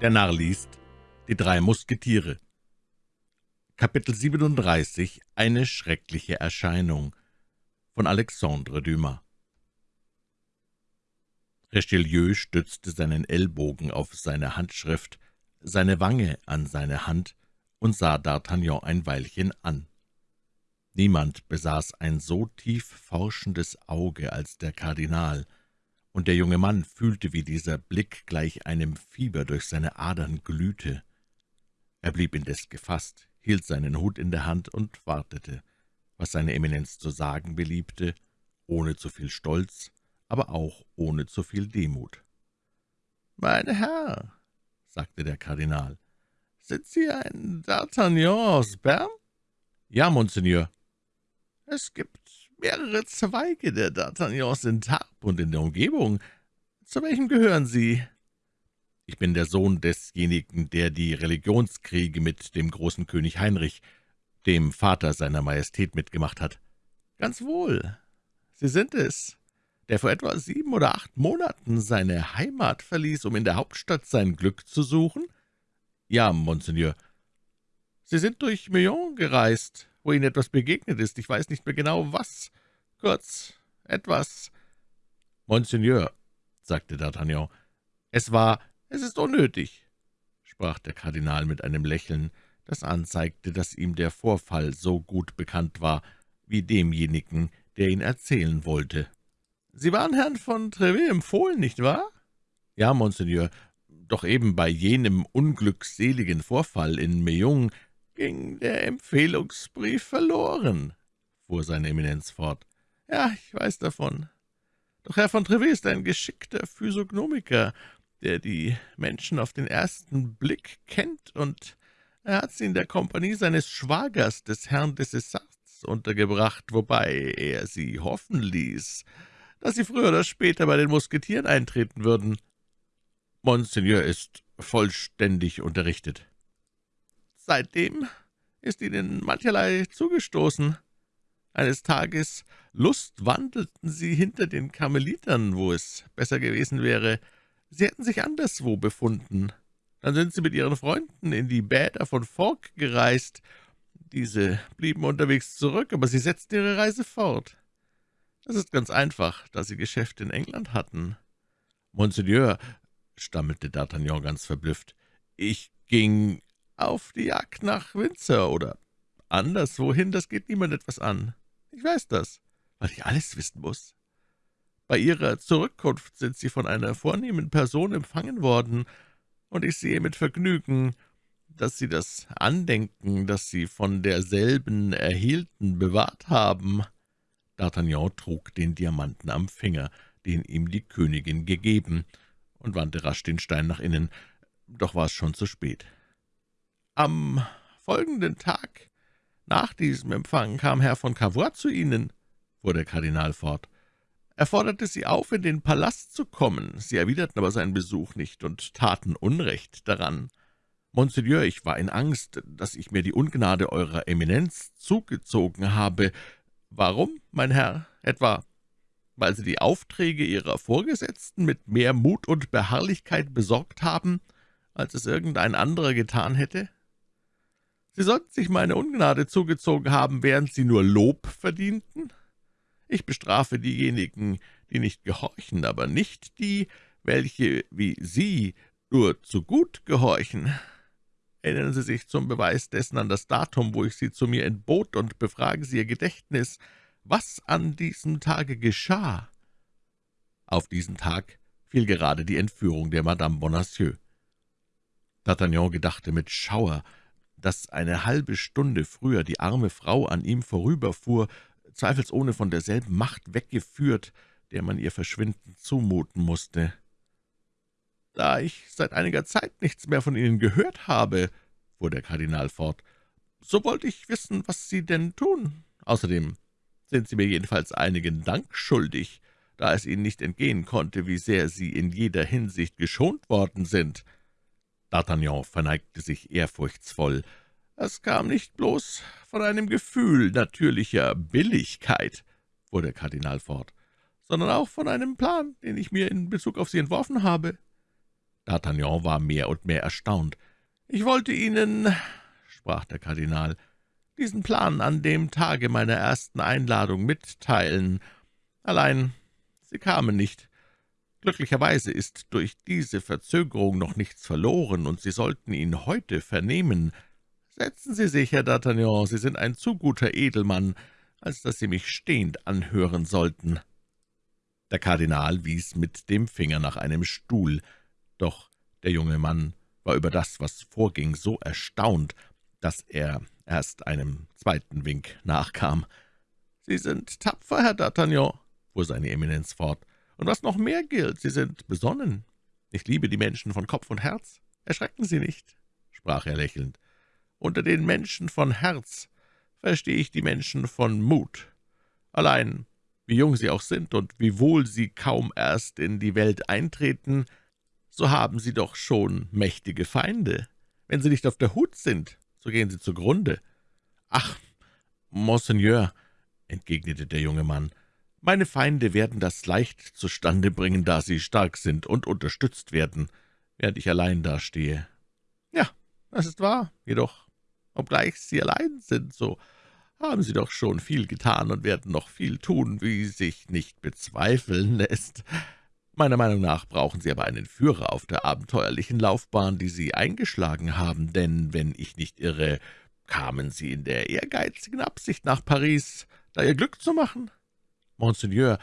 Der Narr liest Die drei Musketiere. Kapitel 37 Eine schreckliche Erscheinung. Von Alexandre Dumas. Richelieu stützte seinen Ellbogen auf seine Handschrift, seine Wange an seine Hand und sah D'Artagnan ein Weilchen an. Niemand besaß ein so tief forschendes Auge als der Kardinal, und der junge Mann fühlte, wie dieser Blick gleich einem Fieber durch seine Adern glühte. Er blieb indes gefasst, hielt seinen Hut in der Hand und wartete, was seine Eminenz zu sagen beliebte, ohne zu viel Stolz, aber auch ohne zu viel Demut. »Mein Herr«, sagte der Kardinal, »sind Sie ein D'Artagnan aus Bern?« »Ja, Monseigneur.« »Es gibt mehrere Zweige der D'Artagnans in Tarbes und in der Umgebung. Zu welchem gehören Sie?« »Ich bin der Sohn desjenigen, der die Religionskriege mit dem großen König Heinrich, dem Vater seiner Majestät, mitgemacht hat.« »Ganz wohl. Sie sind es, der vor etwa sieben oder acht Monaten seine Heimat verließ, um in der Hauptstadt sein Glück zu suchen?« »Ja, Monseigneur.« »Sie sind durch Meung gereist, wo Ihnen etwas begegnet ist. Ich weiß nicht mehr genau, was. Kurz, etwas.« »Monseigneur«, sagte D'Artagnan, »es war, es ist unnötig«, sprach der Kardinal mit einem Lächeln, das anzeigte, dass ihm der Vorfall so gut bekannt war, wie demjenigen, der ihn erzählen wollte. »Sie waren Herrn von Treville empfohlen, nicht wahr?« »Ja, Monseigneur, doch eben bei jenem unglückseligen Vorfall in Meung ging der Empfehlungsbrief verloren«, fuhr seine Eminenz fort. »Ja, ich weiß davon. Doch Herr von Treville ist ein geschickter Physiognomiker, der die Menschen auf den ersten Blick kennt, und er hat sie in der Kompanie seines Schwagers, des Herrn de Cessarts, untergebracht, wobei er sie hoffen ließ, dass sie früher oder später bei den Musketieren eintreten würden.« »Monseigneur ist vollständig unterrichtet.« Seitdem ist ihnen mancherlei zugestoßen. Eines Tages lustwandelten sie hinter den Karmelitern, wo es besser gewesen wäre, sie hätten sich anderswo befunden. Dann sind sie mit ihren Freunden in die Bäder von Fork gereist. Diese blieben unterwegs zurück, aber sie setzten ihre Reise fort. Das ist ganz einfach, da sie Geschäfte in England hatten. »Monseigneur«, stammelte D'Artagnan ganz verblüfft, »ich ging auf die Jagd nach Windsor oder anderswohin, das geht niemand etwas an. Ich weiß das, weil ich alles wissen muss. Bei Ihrer Zurückkunft sind Sie von einer vornehmen Person empfangen worden, und ich sehe mit Vergnügen, dass Sie das Andenken, das Sie von derselben erhielten, bewahrt haben.« D'Artagnan trug den Diamanten am Finger, den ihm die Königin gegeben, und wandte rasch den Stein nach innen, doch war es schon zu spät. »Am folgenden Tag nach diesem Empfang kam Herr von Cavois zu Ihnen«, fuhr der Kardinal fort. »Er forderte Sie auf, in den Palast zu kommen. Sie erwiderten aber seinen Besuch nicht und taten Unrecht daran. Monseigneur, ich war in Angst, dass ich mir die Ungnade Eurer Eminenz zugezogen habe. Warum, mein Herr? Etwa, weil Sie die Aufträge Ihrer Vorgesetzten mit mehr Mut und Beharrlichkeit besorgt haben, als es irgendein anderer getan hätte?« Sie sollten sich meine Ungnade zugezogen haben, während Sie nur Lob verdienten. Ich bestrafe diejenigen, die nicht gehorchen, aber nicht die, welche, wie Sie, nur zu gut gehorchen. Erinnern Sie sich zum Beweis dessen an das Datum, wo ich Sie zu mir entbot, und befragen Sie Ihr Gedächtnis, was an diesem Tage geschah.« Auf diesen Tag fiel gerade die Entführung der Madame Bonacieux. D'Artagnan gedachte mit Schauer, dass eine halbe Stunde früher die arme Frau an ihm vorüberfuhr, zweifelsohne von derselben Macht weggeführt, der man ihr Verschwinden zumuten musste. »Da ich seit einiger Zeit nichts mehr von Ihnen gehört habe«, fuhr der Kardinal fort, »so wollte ich wissen, was Sie denn tun. Außerdem sind Sie mir jedenfalls einigen Dank schuldig, da es Ihnen nicht entgehen konnte, wie sehr Sie in jeder Hinsicht geschont worden sind.« D'Artagnan verneigte sich ehrfurchtsvoll. »Es kam nicht bloß von einem Gefühl natürlicher Billigkeit«, fuhr der Kardinal fort, »sondern auch von einem Plan, den ich mir in Bezug auf Sie entworfen habe.« D'Artagnan war mehr und mehr erstaunt. »Ich wollte Ihnen«, sprach der Kardinal, »diesen Plan an dem Tage meiner ersten Einladung mitteilen. Allein Sie kamen nicht. Glücklicherweise ist durch diese Verzögerung noch nichts verloren, und Sie sollten ihn heute vernehmen. Setzen Sie sich, Herr D'Artagnan, Sie sind ein zu guter Edelmann, als dass Sie mich stehend anhören sollten.« Der Kardinal wies mit dem Finger nach einem Stuhl, doch der junge Mann war über das, was vorging, so erstaunt, dass er erst einem zweiten Wink nachkam. »Sie sind tapfer, Herr D'Artagnan«, fuhr seine Eminenz fort, »und was noch mehr gilt, Sie sind besonnen. Ich liebe die Menschen von Kopf und Herz. Erschrecken Sie nicht«, sprach er lächelnd. »Unter den Menschen von Herz verstehe ich die Menschen von Mut. Allein, wie jung sie auch sind und wie wohl sie kaum erst in die Welt eintreten, so haben sie doch schon mächtige Feinde. Wenn sie nicht auf der Hut sind, so gehen sie zugrunde.« »Ach, Monseigneur«, entgegnete der junge Mann, »meine Feinde werden das leicht zustande bringen, da sie stark sind und unterstützt werden, während ich allein dastehe.« »Ja, das ist wahr, jedoch, obgleich Sie allein sind, so haben Sie doch schon viel getan und werden noch viel tun, wie sich nicht bezweifeln lässt. Meiner Meinung nach brauchen Sie aber einen Führer auf der abenteuerlichen Laufbahn, die Sie eingeschlagen haben, denn, wenn ich nicht irre, kamen Sie in der ehrgeizigen Absicht nach Paris, da Ihr Glück zu machen?« »Monseigneur«,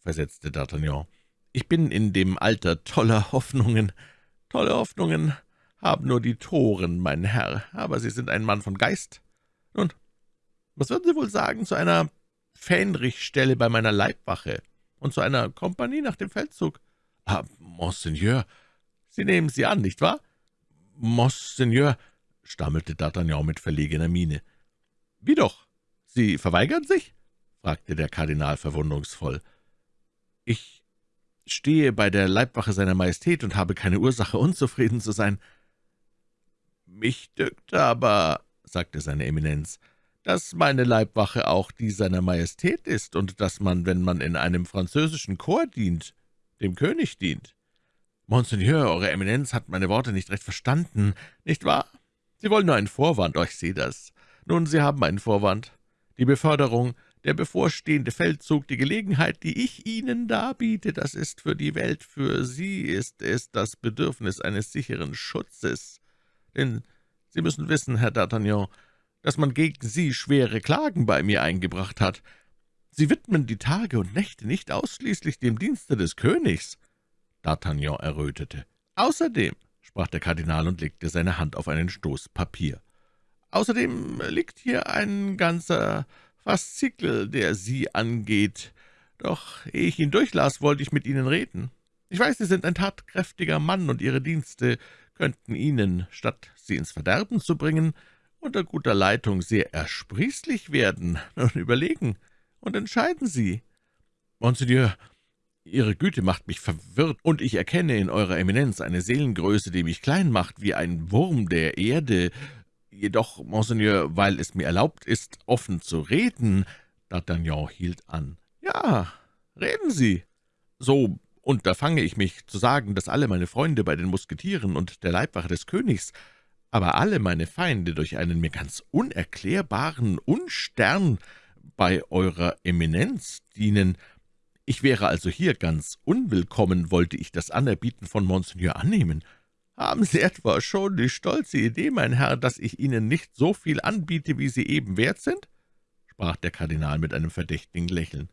versetzte D'Artagnan, »ich bin in dem Alter toller Hoffnungen. Tolle Hoffnungen haben nur die Toren, mein Herr, aber Sie sind ein Mann von Geist. Nun, was würden Sie wohl sagen zu einer Fähnrichstelle bei meiner Leibwache und zu einer Kompanie nach dem Feldzug?« »Ah, Monseigneur, Sie nehmen sie an, nicht wahr?« »Monseigneur«, stammelte D'Artagnan mit verlegener Miene. »Wie doch? Sie verweigern sich?« Fragte der Kardinal verwunderungsvoll. »Ich stehe bei der Leibwache seiner Majestät und habe keine Ursache, unzufrieden zu sein.« »Mich dünkt aber«, sagte seine Eminenz, »dass meine Leibwache auch die seiner Majestät ist und dass man, wenn man in einem französischen Korps dient, dem König dient.« »Monseigneur, Eure Eminenz hat meine Worte nicht recht verstanden, nicht wahr? Sie wollen nur einen Vorwand, oh, ich sehe das. Nun, Sie haben einen Vorwand. Die Beförderung, der bevorstehende Feldzug, die Gelegenheit, die ich Ihnen darbiete, das ist für die Welt, für Sie ist es das Bedürfnis eines sicheren Schutzes. Denn Sie müssen wissen, Herr D'Artagnan, dass man gegen Sie schwere Klagen bei mir eingebracht hat. Sie widmen die Tage und Nächte nicht ausschließlich dem Dienste des Königs.« D'Artagnan errötete. »Außerdem«, sprach der Kardinal und legte seine Hand auf einen Stoß Papier, »außerdem liegt hier ein ganzer Faszikel, der Sie angeht. Doch ehe ich ihn durchlas, wollte ich mit Ihnen reden. Ich weiß, Sie sind ein tatkräftiger Mann, und Ihre Dienste könnten Ihnen, statt Sie ins Verderben zu bringen, unter guter Leitung sehr ersprießlich werden. Nun überlegen und entscheiden Sie.« »Monseigneur, Ihre Güte macht mich verwirrt, und ich erkenne in Eurer Eminenz eine Seelengröße, die mich klein macht, wie ein Wurm der Erde. Jedoch, Monseigneur, weil es mir erlaubt ist, offen zu reden...« D'Artagnan hielt an. »Ja, reden Sie. So unterfange ich mich zu sagen, dass alle meine Freunde bei den Musketieren und der Leibwache des Königs aber alle meine Feinde durch einen mir ganz unerklärbaren Unstern bei Eurer Eminenz dienen. Ich wäre also hier ganz unwillkommen, wollte ich das Anerbieten von Monseigneur annehmen. Haben Sie etwa schon die stolze Idee, mein Herr, dass ich Ihnen nicht so viel anbiete, wie Sie eben wert sind?« sprach der Kardinal mit einem verdächtigen Lächeln.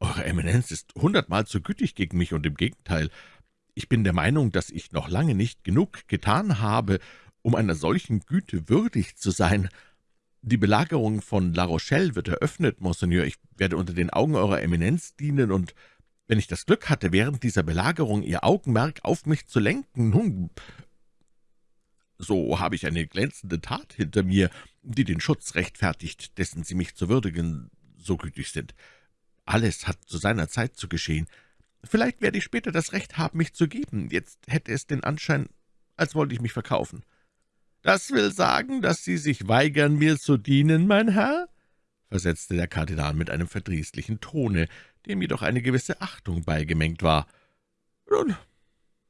»Eure Eminenz ist hundertmal zu gütig gegen mich, und im Gegenteil, ich bin der Meinung, dass ich noch lange nicht genug getan habe, um einer solchen Güte würdig zu sein. Die Belagerung von La Rochelle wird eröffnet, Monseigneur. Ich werde unter den Augen Eurer Eminenz dienen, und wenn ich das Glück hatte, während dieser Belagerung Ihr Augenmerk auf mich zu lenken, nun, so habe ich eine glänzende Tat hinter mir, die den Schutz rechtfertigt, dessen Sie mich zu würdigen so gütig sind. Alles hat zu seiner Zeit zu geschehen. Vielleicht werde ich später das Recht haben, mich zu geben. Jetzt hätte es den Anschein, als wollte ich mich verkaufen.« »Das will sagen, dass Sie sich weigern, mir zu dienen, mein Herr?« versetzte der Kardinal mit einem verdrießlichen Tone, dem jedoch eine gewisse Achtung beigemengt war. »Nun,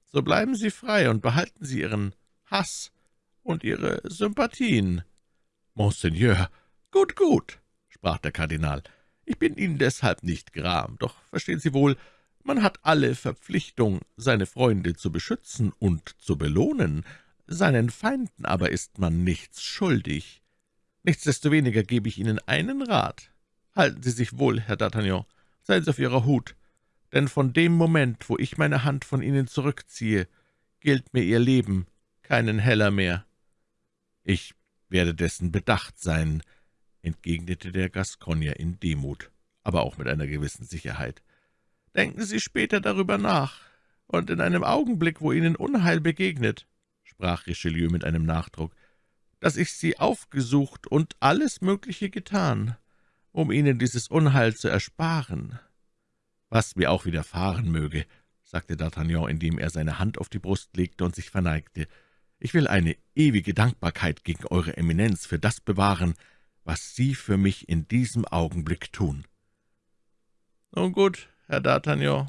So bleiben Sie frei und behalten Sie Ihren Hass und Ihre Sympathien.« »Monseigneur, gut, gut«, sprach der Kardinal, »ich bin Ihnen deshalb nicht gram, doch verstehen Sie wohl, man hat alle Verpflichtung, seine Freunde zu beschützen und zu belohnen, seinen Feinden aber ist man nichts schuldig. Nichtsdestoweniger gebe ich Ihnen einen Rat. Halten Sie sich wohl, Herr D'Artagnan, seien Sie auf Ihrer Hut, denn von dem Moment, wo ich meine Hand von Ihnen zurückziehe, gilt mir Ihr Leben keinen Heller mehr.« »Ich werde dessen bedacht sein«, entgegnete der Gascogner in Demut, aber auch mit einer gewissen Sicherheit. »Denken Sie später darüber nach, und in einem Augenblick, wo Ihnen Unheil begegnet«, sprach Richelieu mit einem Nachdruck, »dass ich Sie aufgesucht und alles Mögliche getan, um Ihnen dieses Unheil zu ersparen.« »Was mir auch widerfahren möge«, sagte D'Artagnan, indem er seine Hand auf die Brust legte und sich verneigte, »ich will eine ewige Dankbarkeit gegen Eure Eminenz für das bewahren, was Sie für mich in diesem Augenblick tun.« »Nun gut, Herr D'Artagnan,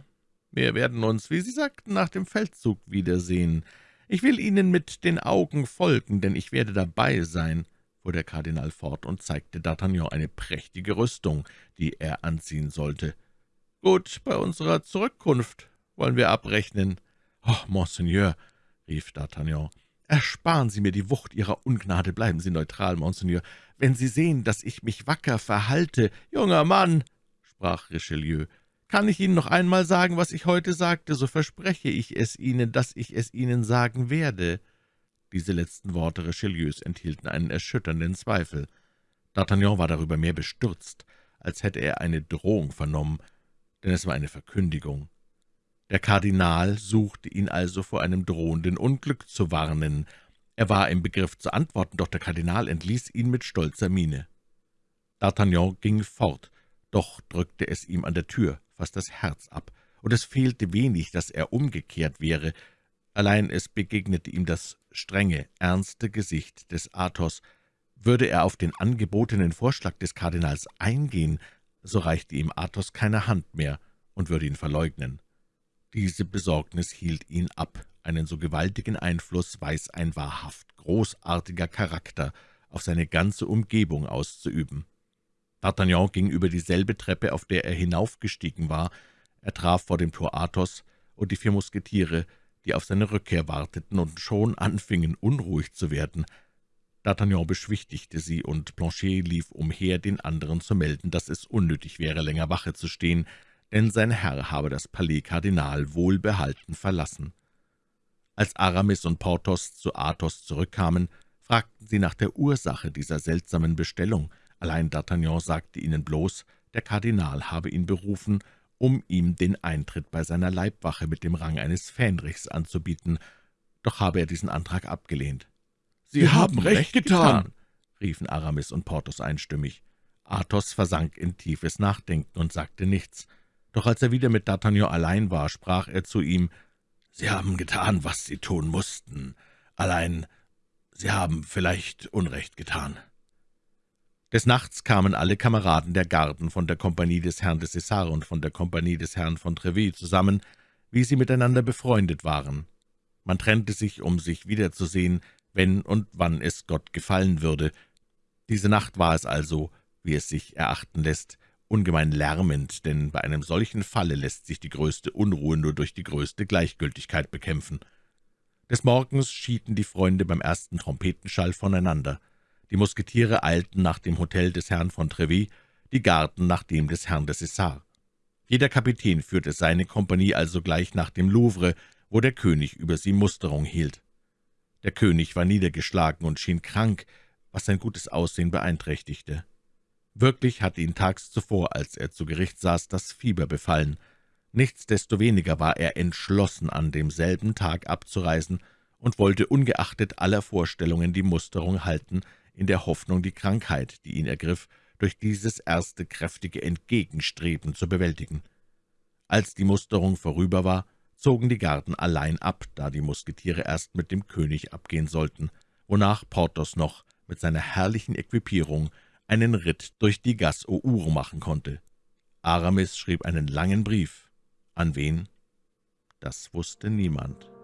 wir werden uns, wie Sie sagten, nach dem Feldzug wiedersehen. Ich will Ihnen mit den Augen folgen, denn ich werde dabei sein«, fuhr der Kardinal fort und zeigte D'Artagnan eine prächtige Rüstung, die er anziehen sollte. »Gut, bei unserer Zurückkunft wollen wir abrechnen.« »Oh, Monseigneur«, rief D'Artagnan, »ersparen Sie mir die Wucht Ihrer Ungnade, bleiben Sie neutral, Monseigneur. Wenn Sie sehen, dass ich mich wacker verhalte...« »Junger Mann«, sprach Richelieu, »kann ich Ihnen noch einmal sagen, was ich heute sagte, so verspreche ich es Ihnen, dass ich es Ihnen sagen werde.« Diese letzten Worte Richelieus enthielten einen erschütternden Zweifel. D'Artagnan war darüber mehr bestürzt, als hätte er eine Drohung vernommen, denn es war eine Verkündigung. Der Kardinal suchte ihn also vor einem drohenden Unglück zu warnen. Er war im Begriff zu antworten, doch der Kardinal entließ ihn mit stolzer Miene. D'Artagnan ging fort, doch drückte es ihm an der Tür fast das Herz ab, und es fehlte wenig, dass er umgekehrt wäre. Allein es begegnete ihm das strenge, ernste Gesicht des Athos. Würde er auf den angebotenen Vorschlag des Kardinals eingehen, so reichte ihm Athos keine Hand mehr und würde ihn verleugnen. Diese Besorgnis hielt ihn ab. Einen so gewaltigen Einfluss weiß ein wahrhaft großartiger Charakter auf seine ganze Umgebung auszuüben. D'Artagnan ging über dieselbe Treppe, auf der er hinaufgestiegen war. Er traf vor dem Tor Athos und die vier Musketiere, die auf seine Rückkehr warteten und schon anfingen, unruhig zu werden. D'Artagnan beschwichtigte sie, und Planchet lief umher, den anderen zu melden, dass es unnötig wäre, länger Wache zu stehen, denn sein Herr habe das Palais Kardinal wohlbehalten verlassen. Als Aramis und Porthos zu Athos zurückkamen, fragten sie nach der Ursache dieser seltsamen Bestellung. Allein D'Artagnan sagte ihnen bloß, der Kardinal habe ihn berufen, um ihm den Eintritt bei seiner Leibwache mit dem Rang eines Fähnrichs anzubieten, doch habe er diesen Antrag abgelehnt. »Sie, Sie haben recht getan«, getan, riefen Aramis und Porthos einstimmig. Athos versank in tiefes Nachdenken und sagte nichts. Doch als er wieder mit D'Artagnan allein war, sprach er zu ihm, »Sie haben getan, was Sie tun mussten. Allein, Sie haben vielleicht Unrecht getan.« Des Nachts kamen alle Kameraden der Garden von der Kompanie des Herrn de Cessar und von der Kompanie des Herrn von Treville zusammen, wie sie miteinander befreundet waren. Man trennte sich, um sich wiederzusehen, wenn und wann es Gott gefallen würde. Diese Nacht war es also, wie es sich erachten lässt, ungemein lärmend, denn bei einem solchen Falle lässt sich die größte Unruhe nur durch die größte Gleichgültigkeit bekämpfen. Des Morgens schieden die Freunde beim ersten Trompetenschall voneinander. Die Musketiere eilten nach dem Hotel des Herrn von Treville, die Garten nach dem des Herrn de Cessar. Jeder Kapitän führte seine Kompanie also gleich nach dem Louvre, wo der König über sie Musterung hielt. Der König war niedergeschlagen und schien krank, was sein gutes Aussehen beeinträchtigte. Wirklich hatte ihn tags zuvor, als er zu Gericht saß, das Fieber befallen. Nichtsdestoweniger war er entschlossen, an demselben Tag abzureisen und wollte ungeachtet aller Vorstellungen die Musterung halten, in der Hoffnung, die Krankheit, die ihn ergriff, durch dieses erste kräftige Entgegenstreben zu bewältigen. Als die Musterung vorüber war, zogen die Garden allein ab, da die Musketiere erst mit dem König abgehen sollten, wonach Porthos noch mit seiner herrlichen Equipierung einen Ritt durch die Gas Our machen konnte. Aramis schrieb einen langen Brief. An wen? Das wusste niemand.